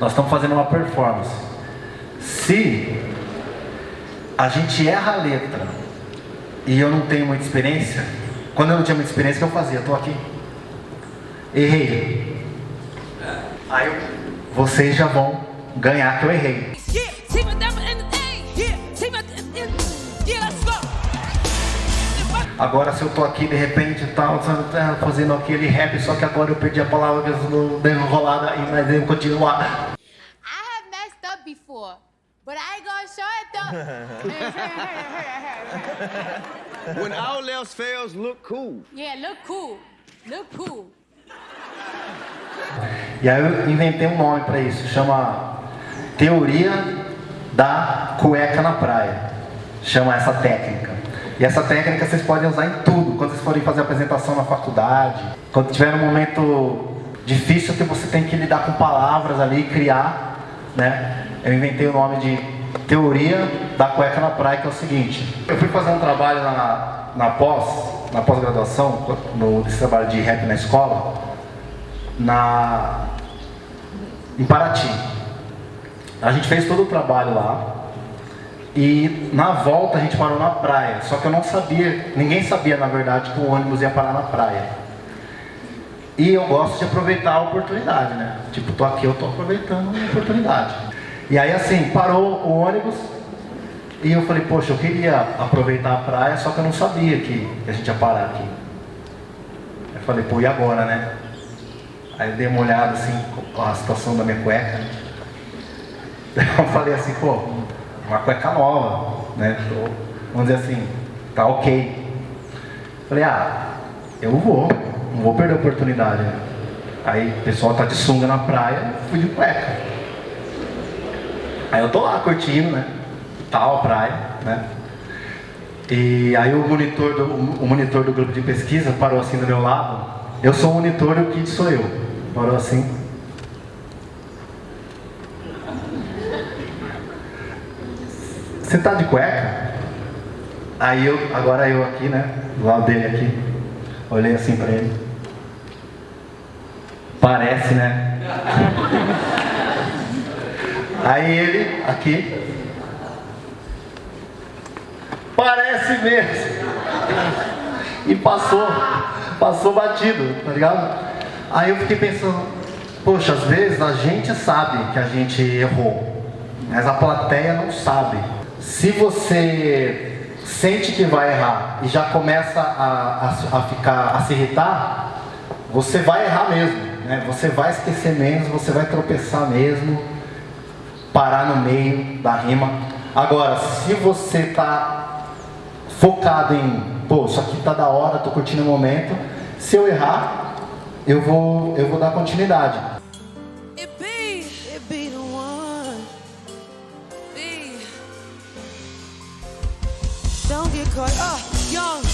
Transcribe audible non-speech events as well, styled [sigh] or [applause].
Nós estamos fazendo uma performance. Se a gente erra a letra e eu não tenho muita experiência, quando eu não tinha muita experiência, o que eu fazia? Estou aqui. Errei. Aí eu, vocês já vão ganhar que eu errei. Agora se eu tô aqui de repente tal, tá, fazendo aquele rap, só que agora eu perdi a palavra que eu dei enrolada e mas eu continuar. I have messed up before, but I ain't gonna show it though. [laughs] When all else fails, look cool. yeah, look cool. Look cool. E aí eu inventei um nome para isso, chama Teoria da Cueca na Praia. Chama essa técnica. E essa técnica vocês podem usar em tudo, quando vocês forem fazer apresentação na faculdade, quando tiver um momento difícil que você tem que lidar com palavras ali, criar, né? Eu inventei o nome de Teoria da Cueca na Praia, que é o seguinte. Eu fui fazer um trabalho na, na pós, na pós-graduação, no trabalho de rap na escola, na em Paraty. A gente fez todo o trabalho lá. E na volta a gente parou na praia. Só que eu não sabia, ninguém sabia na verdade que o ônibus ia parar na praia. E eu gosto de aproveitar a oportunidade, né? Tipo, tô aqui, eu tô aproveitando a oportunidade. E aí assim, parou o ônibus e eu falei, poxa, eu queria aproveitar a praia, só que eu não sabia que, a gente ia parar aqui. Eu falei, pô, e agora, né? Aí eu dei uma olhada assim, a situação da minha cueca. [laughs] Eu falei assim, pô, uma cueca nova, né? Tô, vamos dizer assim, tá ok. Falei, ah, eu vou, não vou perder a oportunidade. Aí o pessoal tá de sunga na praia, fui de cueca. Aí eu tô lá curtindo, né? Tal praia, né? E aí o monitor, do, o monitor do grupo de pesquisa parou assim do meu lado. Eu sou o monitor e o Kid sou eu. Parou assim. Você tá de cueca? Aí eu, agora eu aqui, né? Do lado dele aqui. Olhei assim pra ele. Parece, né? [laughs] Aí ele, aqui. Parece mesmo. E passou, passou batido, tá ligado? Aí eu fiquei pensando, poxa, às vezes a gente sabe que a gente errou, mas a plateia não sabe. Se você sente que vai errar e já começa a, a, a ficar, a se irritar, você vai errar mesmo, né? Você vai esquecer menos, você vai tropeçar mesmo, parar no meio da rima. Agora, se você tá focado em, pô, isso aqui tá da hora, tô curtindo o momento, se eu errar, eu vou, eu vou dar continuidade. called, oh, uh, young.